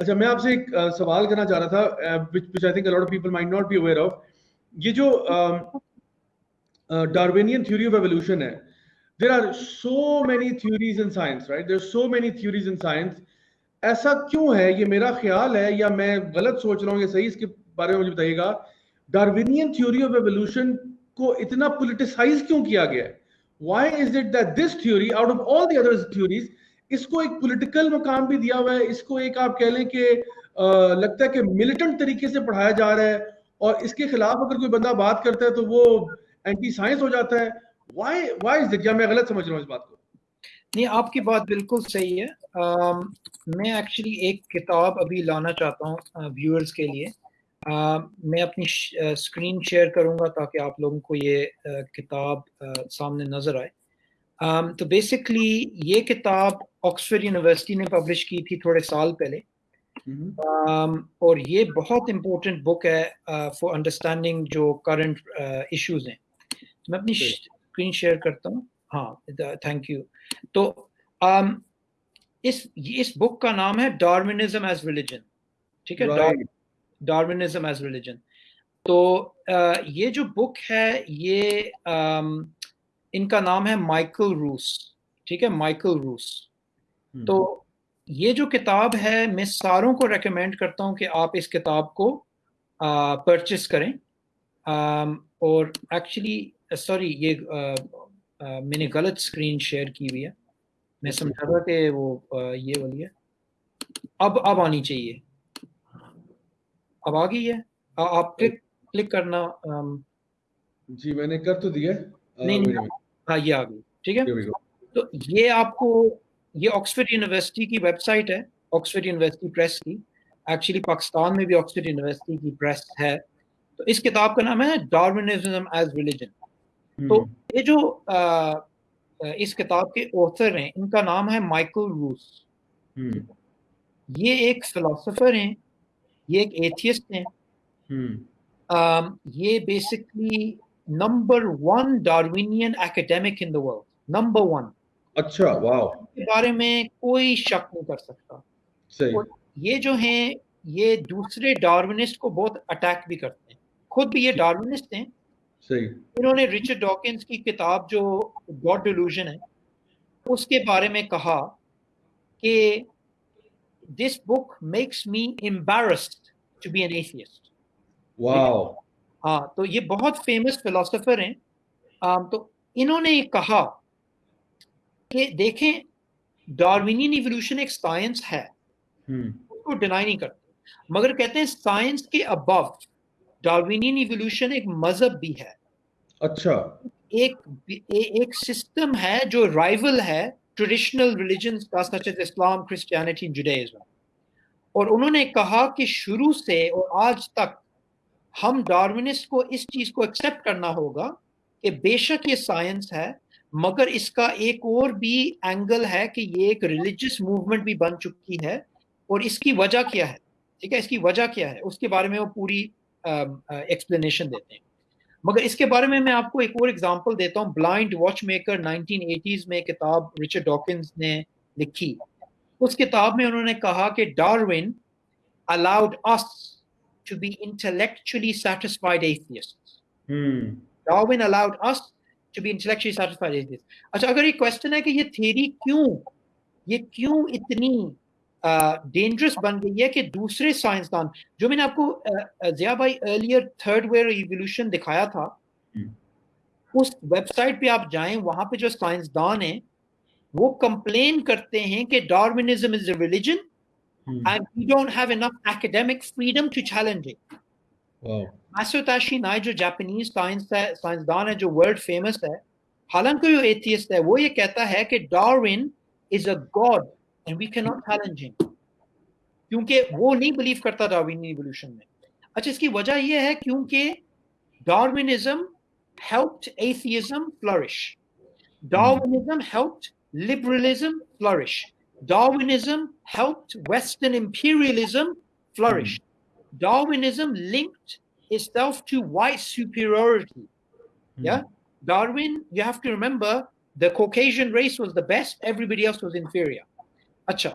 اچھا میں آپ سے ایک سوال کرنا چاہ رہا تھا which I think a lot of people might not be aware of. یہ جو ڈاروینین تھیوری آف ایولیوشن ہے there are so many theories in science right there so many theories in science ایسا کیوں ہے؟ یہ میرا خیال ہے یا میں غلط سوچ رہا ہوں، یہ صحیح اس کے بارے میں مجھے بتائیے گا۔ ڈاروینین تھیوری آف ایولیوشن کو اتنا پولیٹیسائز کیوں کیا گیا ہے؟ Why is it that this theory out of all the other theories اس کو ایک پولیٹیکل مقام بھی دیا ہوا ہے، اس کو ایک آپ کہہ لیں کہ لگتا ہے کہ ملیٹنٹ طریقے سے پڑھایا جا رہا ہے اور اس کے خلاف اگر کوئی بندہ بات کرتا ہے تو وہ اینٹی سائنس ہو جاتا ہے۔ وائی وائی از میں غلط سمجھ رہا ہوں اس بات کو۔ نہیں، آپ کی بات بالکل صحیح ہے۔ میں ایکچولی ایک کتاب ابھی لانا چاہتا ہوں ویورز کے لیے۔ میں اپنی اسکرین شیئر کروں گا تاکہ آپ لوگوں کو یہ کتاب سامنے نظر آئے۔ تو بیسکلی یہ کتاب آکسفرڈ یونیورسٹی نے پبلش کی تھی تھوڑے سال پہلے. اور یہ بہت امپورٹنٹ بک ہے فار انڈرسٹینڈنگ جو کرنٹ ایشوز ہیں. میں اپنی اسکرین شیئر کرتا ہوں. ہاں تھینک یو تو اس اس بک کا نام ہے ڈارمنزم ایز ریلیجن ٹھیک ہے؟ ڈارمنزم ایز ریلیجن تو یہ جو بک ہے یہ ان کا نام ہے مائیکل روس ٹھیک ہے؟ مائیکل روس۔ تو یہ جو کتاب ہے میں ساروں کو ریکمینڈ کرتا ہوں کہ آپ اس کتاب کو پرچیز کریں۔ اور ایکچولی سوری یہ میں نے غلط اسکرین شیئر کی ہوئی ہے۔ میں سمجھا تھا کہ وہ یہ والی ہے۔ اب اب آنی چاہیے۔ اب آ گئی ہے۔ آپ کلک کلک کرنا جی میں نے کر تو دیا۔ نہیں ہاں یہ آ گئی ٹھیک ہے؟ تو یہ آپ کو یہ آکسفرڈ یونیورسٹی کی ویب سائٹ ہے آکسفرڈ یونیورسٹی پریس کی۔ ایکچولی پاکستان میں بھی آکسفرڈ یونیورسٹی کی پریس ہے۔ تو اس کتاب کا نام ہے ڈارمنزم ایز ریلیجن تو یہ جو اس کتاب کے اوتھر ہیں ان کا نام ہے مائیکل روس یہ ایک فلاسفر ہیں یہ ایک ایتھیسٹ ہیں۔ یہ basically number one Darwinian academic in the world number one اچھا واو۔ کے بارے میں کوئی شک نہیں کر سکتا۔ صحیح۔ یہ جو ہیں یہ دوسرے ڈارونسٹ کو بہت اٹیک بھی کرتے ہیں۔ خود بھی یہ ڈارونسٹ ہیں۔ صحیح۔ انہوں نے رچرڈ ڈاکنز کی کتاب جو گاڈ ڈیلوژن ہے اس کے بارے میں کہا کہ this book makes me embarrassed to be an atheist wow. ہاں تو یہ بہت فیمس فلاسفر ہیں۔ تو انہوں نے کہا کہ دیکھیں ڈاروینین ایولیوشن ایک سائنس ہے۔ اس کو ڈینائی نہیں کرتے۔ مگر کہتے ہیں سائنس کے ابو ڈاروینین ایولیوشن ایک مذہب بھی ہے۔ اچھا۔ ایک ایک سسٹم ہے جو رائیول ہے ٹریڈیشنل ریلیجنس کا سچ از اسلام کرسچینٹی جوڈیزم اور انہوں نے کہا کہ شروع سے اور آج تک ہم ڈارونسٹ کو اس چیز کو ایکسیپٹ کرنا ہوگا کہ بے شک یہ سائنس ہے، مگر اس کا ایک اور بھی اینگل ہے کہ یہ ایک ریلیجس موومنٹ بھی بن چکی ہے۔ اور اس کی وجہ کیا ہے؟ ٹھیک ہے، اس کی وجہ کیا ہے؟ اس کے بارے میں وہ پوری ایکسپلینیشن دیتے ہیں۔ مگر اس کے بارے میں میں آپ کو ایک اور ایگزامپل دیتا ہوں۔ Blind watch maker nineteen eighties میں کتاب رچرڈ ڈاکنز نے لکھی۔ اس کتاب میں انہوں نے کہا کہ Darwin allowed us to be intellectually satisfied atheist Darwin allowed us to be intellectually satisfied is this اچھا اگر یہ کوشچن ہے کہ یہ تھیری کیوں یہ کیوں اتنی ڈینجرس بن گئی ہے کہ دوسرے سائنسدان جو میں نے آپ کو ضیاء بھائی ارلیئر تھرڈ ویئر ایولیوشن دکھایا تھا اس ویب سائٹ پہ آپ جائیں وہاں پہ جو سائنسدان ہیں وہ کمپلین کرتے ہیں کہ Darwinism is a religion and we don't have enough academic freedom to challenge it Masatoshi Nei جو جاپنیز سائنس ہے سائنسدان ہے جو ورلڈ فیمس ہے حالانکہ جو ایتھیسٹ ہے وہ یہ کہتا ہے کہ Darwin is a god and we can not challenge ہم کیونکہ وہ نہیں بلیو کرتا ڈاروین ایولیوشن میں اچھا اس کی وجہ یہ ہے کیونکہ Darwinism helped atheism flourish. Darwinism helped liberalism flourish. Darwinism helped Western imperialism flourish. Mm. Darwinism linked itself to white superiority. Mm. Yeah. Darwin, you have to remember the Caucasian race was the best, everybody else was inferior. Acha.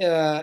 uh,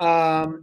um,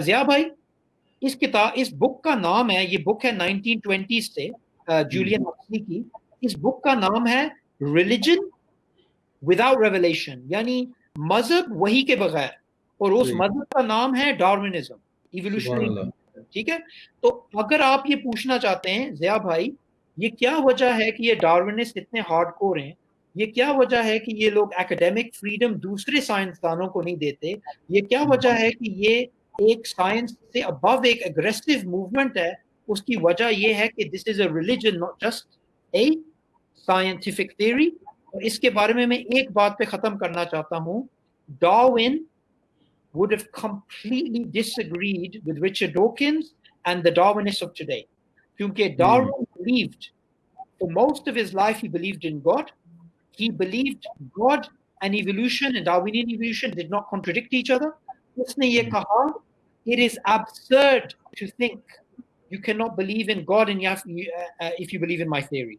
Zia bhai. اس کتاب اس book کا نام ہے یہ book ہے nineteen twenty سے Julian Huxley کی۔ اس book کا نام ہے ریلیجن وداؤٹ ریولیشن یعنی مذہب وہی کے بغیر۔ اور اس مذہب کا نام ہے ڈارونزم ایولیوشنری ٹھیک ہے؟ تو اگر آپ یہ پوچھنا چاہتے ہیں ضیاء بھائی یہ کیا وجہ ہے کہ یہ ڈارونسٹ اتنے ہارڈ کور ہیں؟ یہ کیا وجہ ہے کہ یہ لوگ اکیڈیمک فریڈم دوسرے سائنسدانوں کو نہیں دیتے؟ یہ کیا وجہ ہے کہ یہ ایک سائنس سے ابو ایک اگریسو موومنٹ ہے اس کی وجہ یہ ہے کہ this is a religion not just a scientific theory اور اس کے بارے میں میں ایک بات پہ ختم کرنا چاہتا ہوں۔ Darwin would have completely disagreed with Richard Dawkins and the Dawkinses of today کیونکہ Darwin believed for most of his life he believed in God he believed God and evolution Darwin evolution did not contradict each other اس نے یہ hmm. کہا It is absurd to think you cannot believe in God and you have, uh, uh, if you believe in my theory.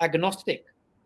Agnostic.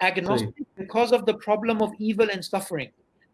Agnostic because of the problem of evil and suffering.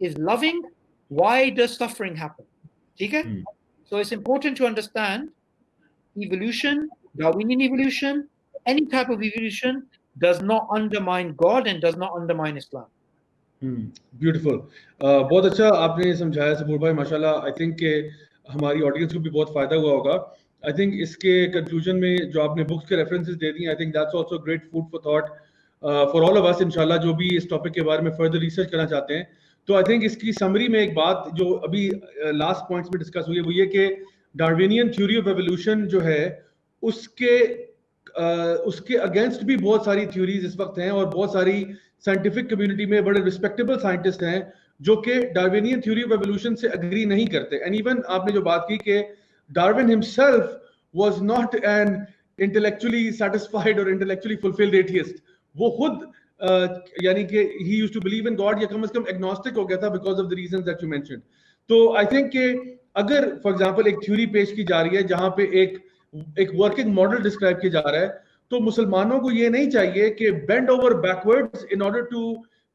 is loving why does suffering happen? ٹھیک ہے so it's important to understand evolution Darwinian evolution, any type of evolution does not undermine God and does not undermine Islam. Beautiful بہت اچھا آپ نے سمجھایا سبور بھائی ماشاء اللہ I think کہ ہماری آڈینس کو بھی بہت فائدہ ہوا ہوگا آئی تھنک اس کے کنکلوژن میں جو آپ نے بکس کے ریفرنسز دے دی I think that's also great food for thought for all of us ان شاء اللہ جو بھی اس ٹاپک کے بارے تو آئی تھنک اس کی سمری میں ایک بات جو ابھی uh, لاسٹ پوائنٹس میں ڈسکس ہوئی ہے وہ یہ کہ ڈاروینین تھیوری آف ایولیوشن جو ہے اس کے uh, اس کے اگینسٹ بھی بہت ساری تھیوریز اس وقت ہیں اور بہت ساری سائنٹیفک کمیونٹی میں بڑے ریسپیکٹیبل سائنٹسٹ ہیں جو کہ ڈاروینین تھیوری آف ایولیوشن سے اگری نہیں کرتے. اینڈ ایون آپ نے جو بات کی کہ Darwin himself was not an intellectually satisfied اور انٹلیکچولی فلفلڈ ایتھیسٹ وہ خود یعنی کہ he used to believe in God یا کم از کم ایگنوسٹک ہو گیا تھا because of the reasons that you mentioned تو آئی تھنک کہ اگر فار ایگزامپل ایک تھیوری پیش کی جا رہی ہے جہاں پہ ایک ایک ورکنگ ماڈل ڈسکرائب کیا جا رہا ہے، تو مسلمانوں کو یہ نہیں چاہیے کہ bend over backward in order to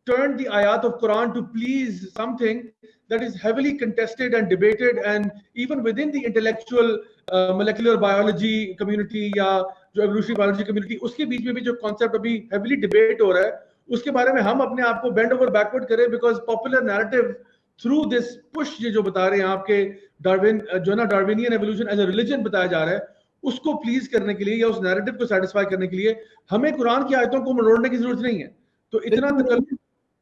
turn the آیات of Quran to please something that is heavily contested and debated and even within the intellectual molecular biology community یا جو ایولیوشنری بایولوجی کمیونٹی اس کے بیچ میں بھی جو کانسیپٹ ابھی heavily debate ہو رہا ہے اس کے بارے میں ہم اپنے آپ کو بینڈ اوور بیکورڈ کریں because popular narrative through this push یہ جو بتا رہے ہیں آپ کے ڈاروین جو نا Darwinian evolution as a religion بتایا جا رہا ہے اس کو پلیز کرنے کے لیے یا اس نیریٹو کو سیٹسفائی کرنے کے لیے ہمیں قرآن کی آیتوں کو مروڑنے کی ضرورت نہیں ہے تو اتنا تکلف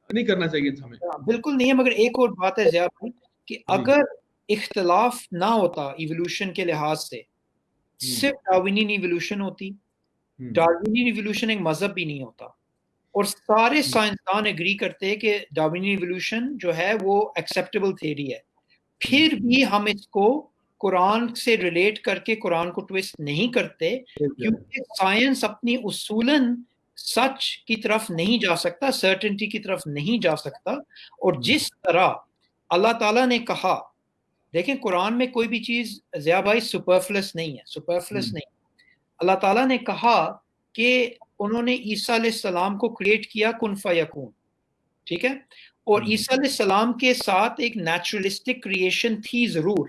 نہیں کرنا چاہیے ہمیں بالکل نہیں ہے مگر ایک اور بات ہے زیاد بھائی کہ۔ اگر اختلاف نہ ہوتا ایولیوشن کے لحاظ سے صرف ڈاروینین ایولیوشن ہوتی۔ ڈاروینین ایولیوشن ایک مذہب بھی نہیں ہوتا۔ اور سارے سائنسدان اگری کرتے کہ ڈاروینین ایولیوشن جو ہے وہ ایکسیپٹیبل تھیری ہے۔ پھر بھی ہم اس کو قرآن سے ریلیٹ کر کے قرآن کو ٹویسٹ نہیں کرتے کیونکہ سائنس اپنی اصولاً سچ کی طرف نہیں جا سکتا سرٹنٹی کی طرف نہیں جا سکتا۔ اور جس طرح اللہ تعالیٰ نے کہا دیکھیں قرآن میں کوئی بھی چیز ضیاء بھائی سپرفلس نہیں ہے سپرفلس نہیں۔ اللہ تعالیٰ نے کہا کہ انہوں نے عیسیٰ علیہ السلام کو کریٹ کیا کن فیکون ٹھیک ہے؟ اور عیسیٰ علیہ السلام کے ساتھ ایک نیچرلسٹک کریشن تھی ضرور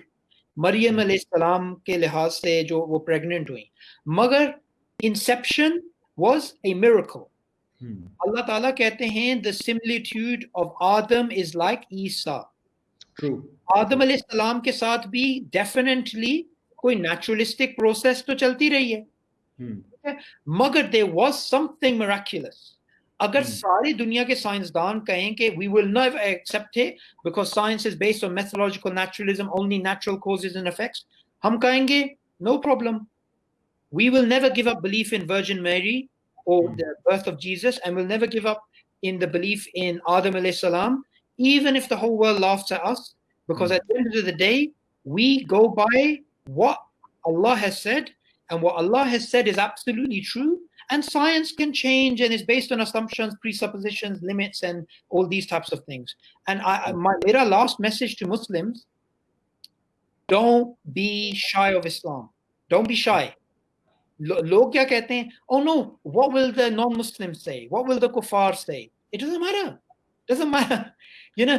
مریم علیہ السلام کے لحاظ سے جو وہ پریگننٹ ہوئی مگر انسپشن واز اے میرکل اللہ تعالیٰ کہتے ہیں the similitude of Adam is like عیسیٰ آدم علیہ السلام کے ساتھ بھی ڈیفینیٹلی کوئی نیچرلسٹک پروسیس تو چلتی رہی ہے مگر there was something miraculous اگر ساری دنیا کے سائنسدان کہیں کہ وی ول نیور ایکسپٹ ہے because science is based on methodological naturalism only natural causes and effects ہم کہیں گے no problem we will never give up belief in Virgin Mary اور the birth of Jesus and will never give up in the belief in Adam alayhi salam even if the whole world laughs at us Because mm. at the end of the day, we go by what Allah has said, and what Allah has said is absolutely true. And science can change and is based on assumptions, presuppositions, limits, and all these types of things. And I, my last message to Muslims don't be shy of Islam. Don't be shy. Log kya kehte? Oh no, what will the non-Muslims say? What will the kuffar say? It doesn't matter doesn't matter you know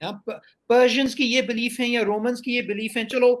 yeah, Persians ki ye belief hai ya Romans ki ye belief hai? Chalo,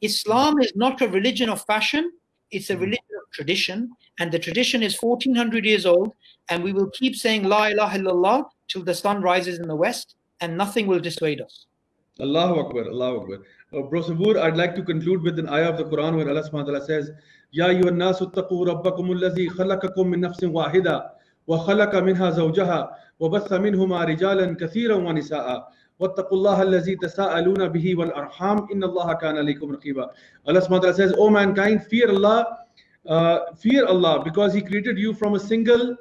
Islam is not a religion of fashion it's a hmm. religion of tradition and the tradition is 1400 years old and we will keep saying la ilaha illallah till the sun rises in the west and nothing will dissuade us Allahu Akbar Allahu Akbar uh, bro Sabur I'd like to conclude with an ayah of the Quran where Allah subhanahu wa ta'ala says ya ayyuhan nasu taqu rabbakum alladhi khalaqakum min nafsin wahida wa khalaqa minha zawjaha وبث منهما رجالا كثيرا ونساء واتقوا الله الذي تساءلون به والارحام ان الله كان عليكم رقيبا Allah subhanahu wa ta'ala says oh mankind fear Allah uh, fear Allah because he created you from a single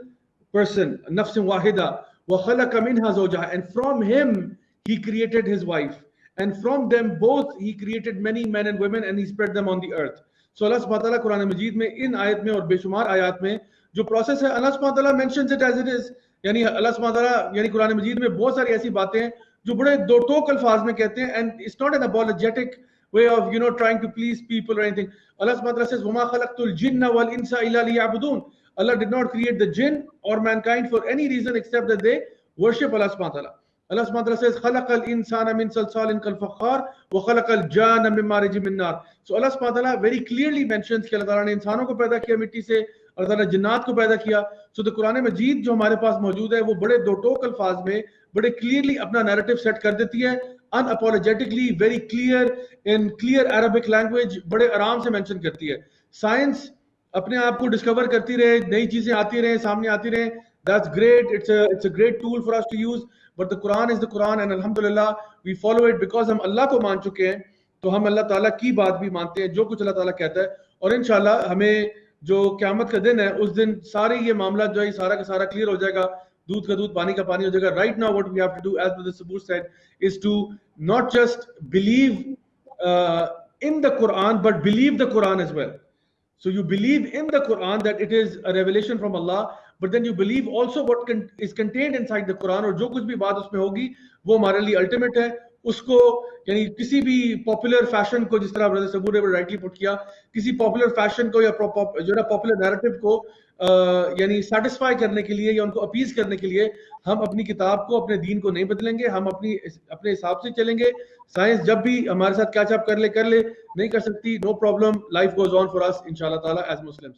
person نفس واحدة وخلق منها زوجها and from him he created his wife and from them both he created many men and women and he spread them on the earth so Allah subhanahu wa ta'ala قرآن مجید میں ان آیت میں اور بے شمار آیات میں جو پروسیس ہے اللہ subhanahu wa ta'ala mentions it as it is یعنی اللہ سبحانہ تعالیٰ یعنی قرآن مجید میں بہت ساری ایسی باتیں ہیں جو بڑے دو ٹوک الفاظ میں کہتے ہیں and it's not an apologetic way of you know trying to please people or anything Allah subhanahu wa ta'ala says وما خلقت الجن والانس الا ليعبدون Allah did not create the jinn or mankind for any reason except that they worship Allah subhanahu wa ta'ala Allah subhanahu wa says خلق الانسان من صلصال كالفخار وخلق الجان من مارج من نار so Allah subhanahu wa very clearly mentions کہ اللہ تعالیٰ نے انسانوں کو پیدا کیا مٹی سے اللہ تعالیٰ نے جنات کو پیدا کیا. سو تو قرآن مجید جو ہمارے پاس موجود ہے، وہ بڑے دو ٹوک الفاظ میں بڑے کلیئرلی اپنا نیریٹو سیٹ کر دیتی ہے. Unapologetically very clear in clear Arabic language بڑے آرام سے مینشن کرتی ہے. سائنس اپنے آپ کو ڈسکور کرتی رہے، نئی چیزیں آتی رہیں، سامنے آتی رہیں. That's great. It's a it's a great tool for us to use but the Quran is the Quran and alhamdulillah we follow it because ہم اللہ کو مان چکے ہیں تو ہم اللہ تعالیٰ کی بات بھی مانتے ہیں جو کچھ اللہ تعالیٰ کہتا ہے۔ اور انشاءاللہ ہمیں جو قیامت کا دن ہے اس دن سارے یہ معاملہ جو ہے سارا کا سارا کلیئر ہو جائے گا۔ دودھ کا دودھ پانی کا پانی ہو جائے گا۔ Right now what we have to do is the Sabur said is to not just believe uh, in the Quran but believe the Quran as well. So you believe in the Quran that it is a revelation from Allah but then you believe also what con is contained inside the Quran اور جو کچھ بھی بات اس میں ہوگی، وہ ہمارے لیے الٹیمیٹ ہے. اس کو یعنی کسی بھی پاپولر فیشن کو، جس طرح برادر سبور نے رائٹلی پٹ کیا، کسی پاپولر فیشن کو یا جو ہے پاپولر نیریٹو کو یعنی سیٹسفائی کرنے کے لیے یا ان کو اپیز کرنے کے لیے ہم اپنی کتاب کو، اپنے دین کو نہیں بدلیں گے، ہم اپنی اپنے حساب سے چلیں گے. سائنس جب بھی ہمارے ساتھ کیا چاپ کر لے کر لے، نہیں کر سکتی no problem life goes on for us ان شاء اللہ تعالیٰ ایز مسلمس